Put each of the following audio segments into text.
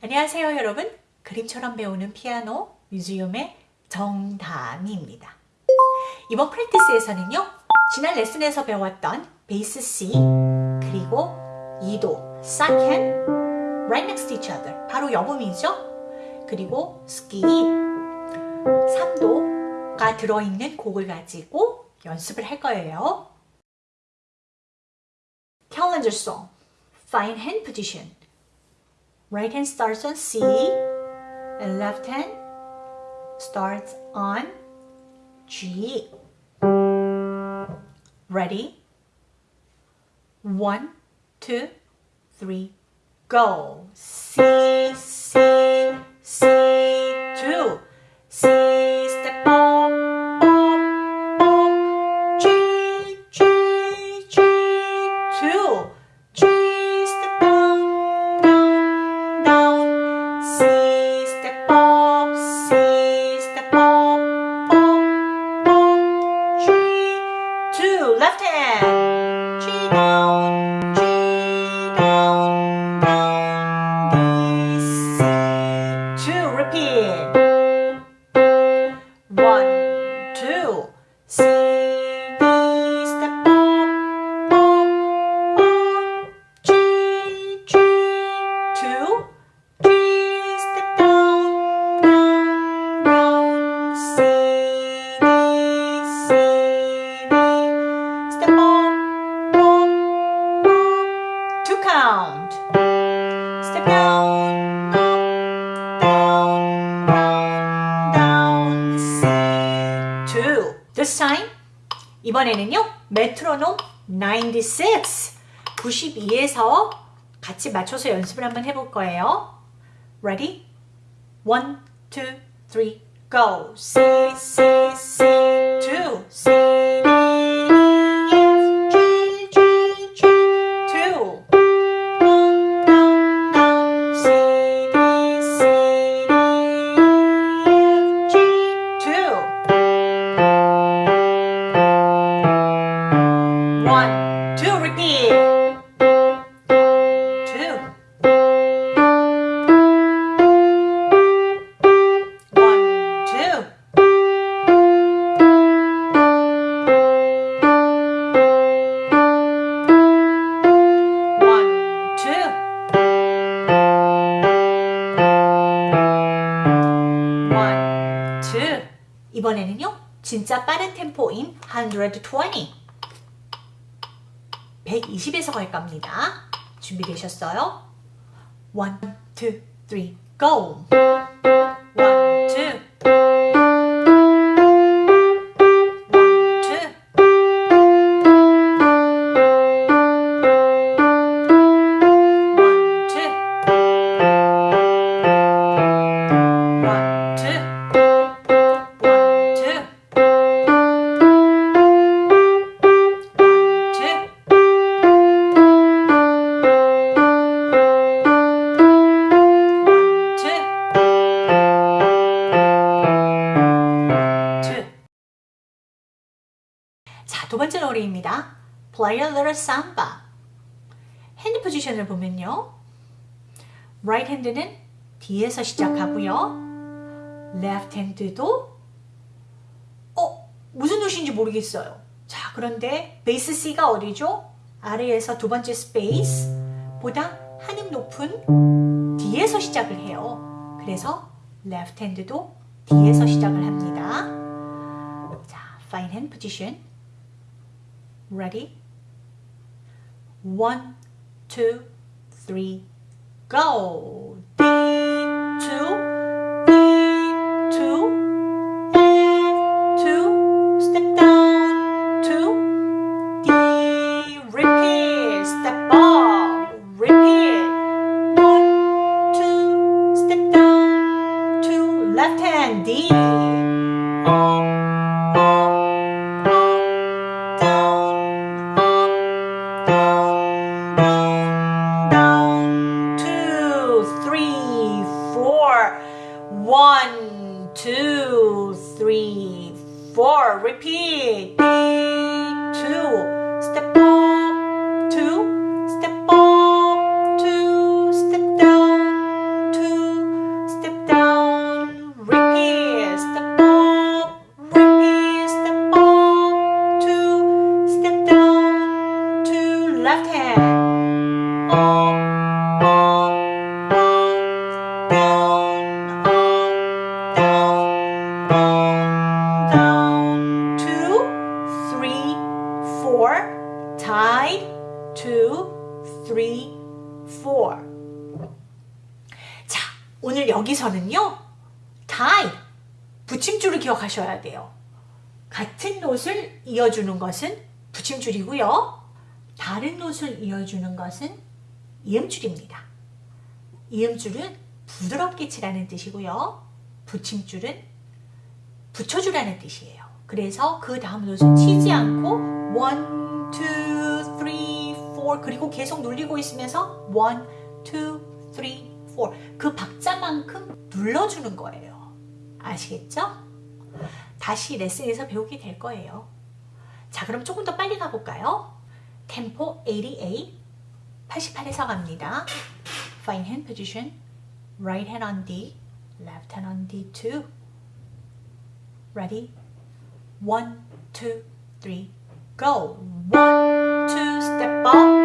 안녕하세요 여러분. 그림처럼 배우는 피아노 뮤지엄의 정다미입니다. 이번 프랙티스에서는요 지난 레슨에서 배웠던 베이스 C 그리고 2도 second right next to each other 바로 여음이죠. 그리고 스키 3도가 들어있는 곡을 가지고 연습을 할 거예요. Calendar song fine hand position Right hand starts on C and left hand starts on G. Ready? One, two, three, go. C, C, C, two. C, step up, up, up. G, G, G, two. 96. 92에서 같이 맞춰서 연습을 한번 해볼 거예요. Ready? One, two, three, go. C, C, C, two. C, 빠른 템포인 120. 120에서 갈 겁니다. 준비되셨어요? One, two, three, go! 번째 노래입니다. Play a little samba. hand position을 보면요. right hand는 D에서 시작하고요. left hand도 어, 무슨 뜻인지 모르겠어요. 자, 그런데 bass C가 어디죠? 아래에서 두 번째 space 보다 한음 높은 D에서 시작을 해요. 그래서 left hand도 뒤에서 시작을 합니다. 자, fine hand position. Ready? One, two, three, go. One, two, three, four. Repeat. Two. Step up. Two. Step up. Two. Step down. Two. Step down. Repeat. Step up. Repeat. Step up. Two. Step down. Two. Left hand. Up. Up. Down. down two three four tied two three four. 자 오늘 여기서는요 tie 붙임줄을 기억하셔야 돼요. 같은 옷을 이어주는 것은 붙임줄이고요. 다른 옷을 이어주는 것은 이음줄입니다. 이음줄은 부드럽게 치라는 뜻이고요. 붙임줄은 붙여주라는 뜻이에요. 그래서 그 다음 노트는 치지 않고 1, 2, 3, 4 그리고 계속 눌리고 있으면서 1, 2, 3, 4그 박자만큼 눌러주는 거예요. 아시겠죠? 다시 레슨에서 배우게 될 거예요. 자 그럼 조금 더 빨리 가볼까요? 템포 88 88에서 갑니다. Fine hand position right hand on D left hand on D2 Ready? One, two, three, go. One, two, step up,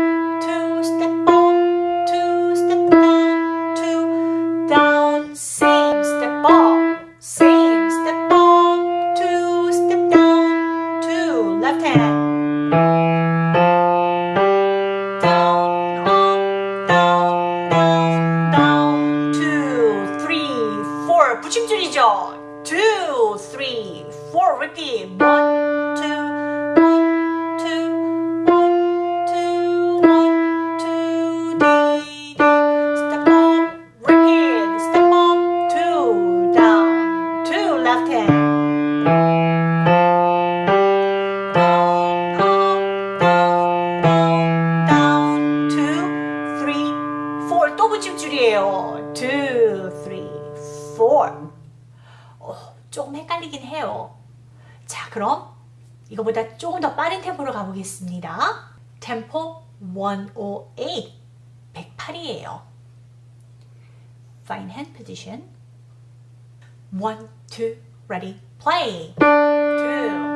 가보겠습니다. 템포 108, 108이에요. Fine hand position. One, two, ready, play. Two, two,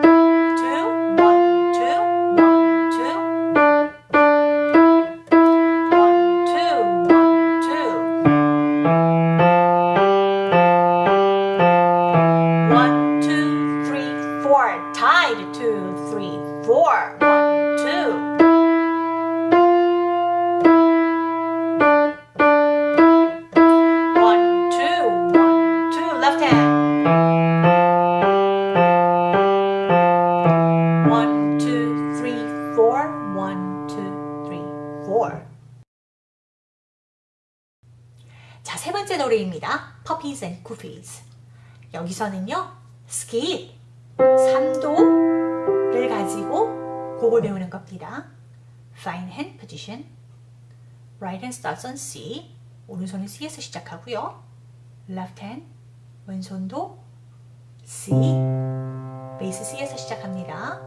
Puppies and Goofies. 여기서는요, skip, 3도를 가지고 곡을 배우는 겁니다. Find hand position. Right hand starts on C. 오른손은 C에서 시작하고요. Left hand, 왼손도 C, bass C에서 시작합니다.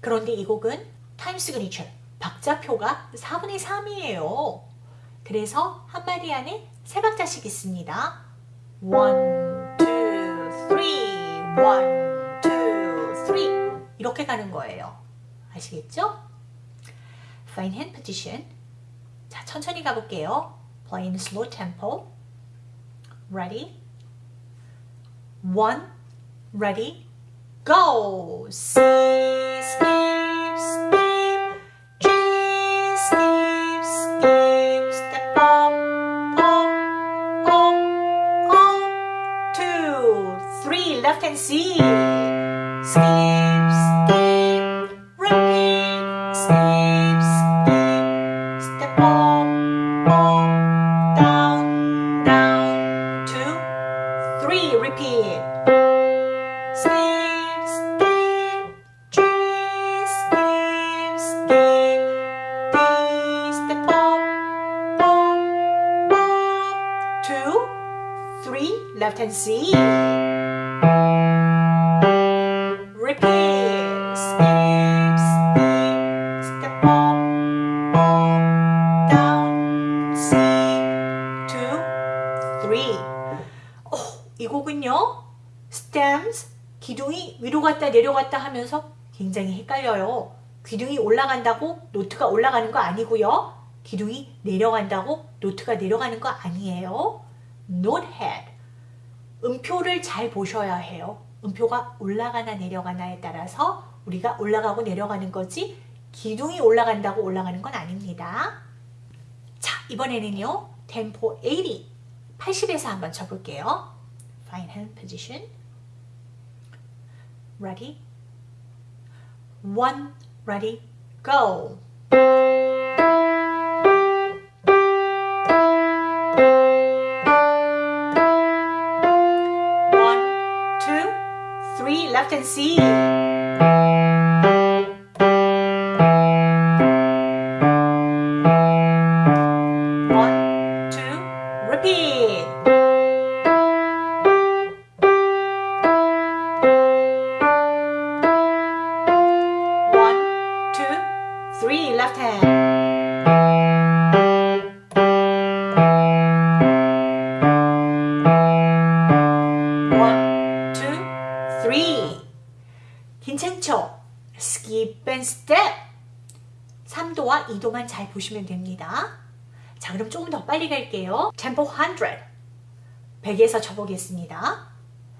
그런데 이 곡은 time signature, 박자표가 4분의 3이에요. 그래서 한 마디 안에 세 박자씩 있습니다. One, two, three, one, two, three 이렇게 가는 거예요. 아시겠죠? Fine hand position. 자, 천천히 가볼게요. Play in slow tempo. Ready? One, ready, go! C, skip, three, left hand C, skip, skip, repeat, skip, skip, step up, up, down, down, two, three, repeat. Skip, skip, G, skip, skip, D, step up, up, up, two, three, left hand C. 하면서 굉장히 헷갈려요. 기둥이 올라간다고 노트가 올라가는 거 아니고요. 기둥이 내려간다고 노트가 내려가는 거 아니에요. note head. 음표를 잘 보셔야 해요. 음표가 올라가나 내려가나에 따라서 우리가 올라가고 내려가는 거지 기둥이 올라간다고 올라가는 건 아닙니다. 자, 이번에는요. 템포 80, 80에서 한번 쳐볼게요. Fine hand position. Ready? One, ready, go. One, two, three, left and C. 3도와 2도만 잘 보시면 됩니다. 자, 그럼 조금 더 빨리 갈게요. Tempo 100. 100에서 쳐보겠습니다.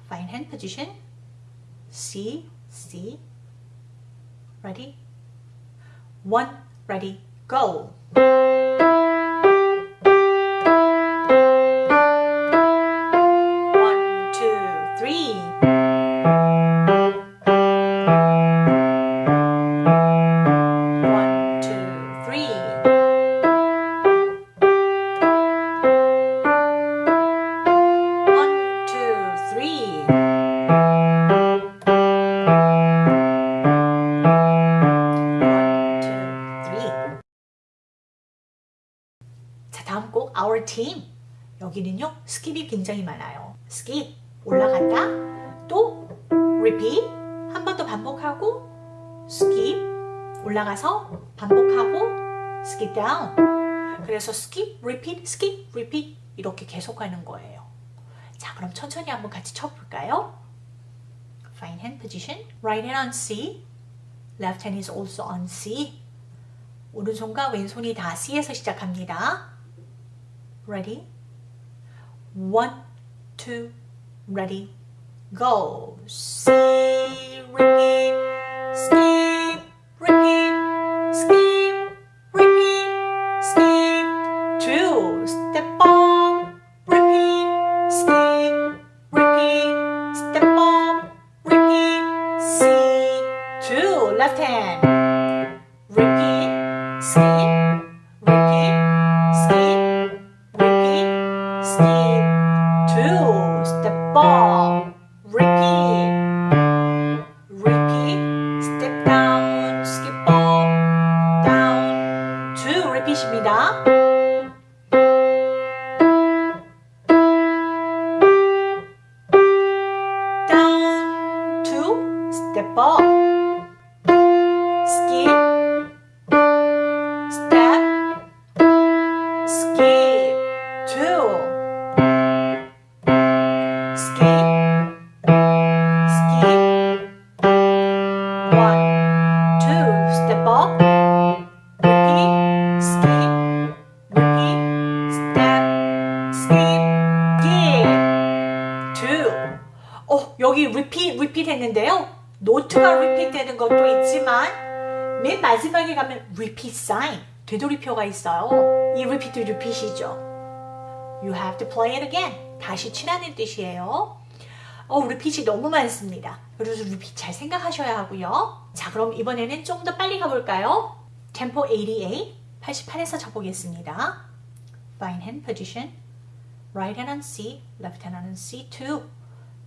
Fine hand position. C, C. Ready? One, ready, go. 굉장히 많아요. skip, 올라갔다, 또 repeat, 한 번 더 반복하고 skip, 올라가서 반복하고 skip down. 그래서 skip, repeat, skip, repeat 이렇게 계속하는 거예요. 자, 그럼 천천히 한번 같이 쳐볼까요? Find hand position. Right hand on C. Left hand is also on C. 오른손과 왼손이 다 C에서 시작합니다. Ready? One, two, ready, go. C, repeat, 마지막에 가면 repeat sign, 되돌이표가 있어요. 이 repeat도 repeat이죠. You have to play it again. 다시 치라는 뜻이에요. 어, repeat이 너무 많습니다. 그래서 repeat 잘 생각하셔야 하고요. 자, 그럼 이번에는 좀 더 빨리 가볼까요? Tempo 88, 88에서 쳐보겠습니다. Fine hand position. Right hand on C, left hand on C2.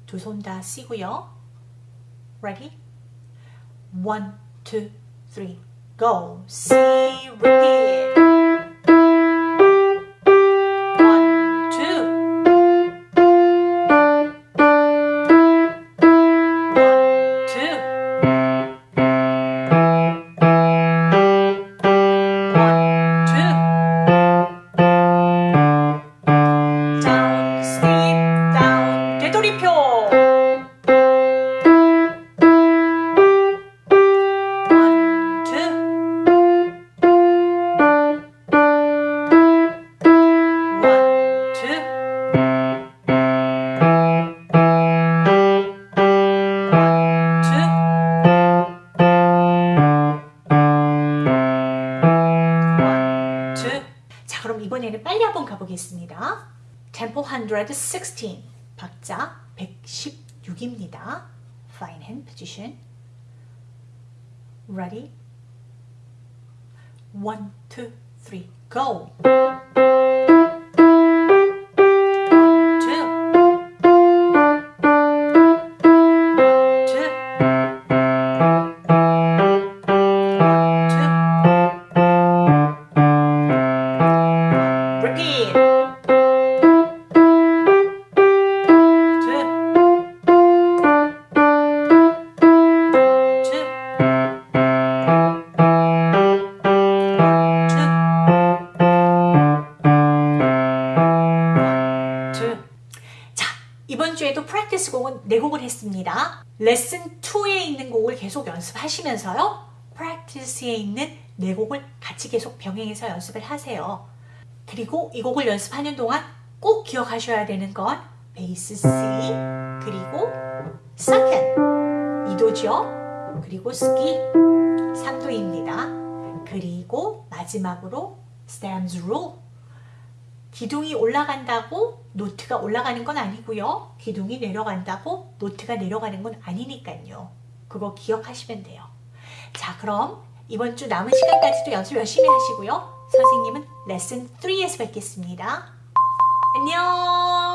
두 손 다 C고요. Ready? One, two, three, go. C, repeat. Tempo 116 박자 116입니다. fine hand position. ready? one, two, three, go! 레슨 2에 있는 곡을 계속 연습하시면서요. 프랙티스에 있는 4곡을 같이 계속 병행해서 연습을 하세요. 그리고 이 곡을 연습하는 동안 꼭 기억하셔야 되는 건 베이스 C 그리고 second 2도죠. 그리고 스키 3도입니다. 그리고 마지막으로 stems 기둥이 올라간다고 노트가 올라가는 건 아니고요. 기둥이 내려간다고 노트가 내려가는 건 아니니까요. 그거 기억하시면 돼요. 자, 그럼 이번 주 남은 시간까지도 연습 열심히 하시고요. 선생님은 레슨 3에서 뵙겠습니다. 안녕!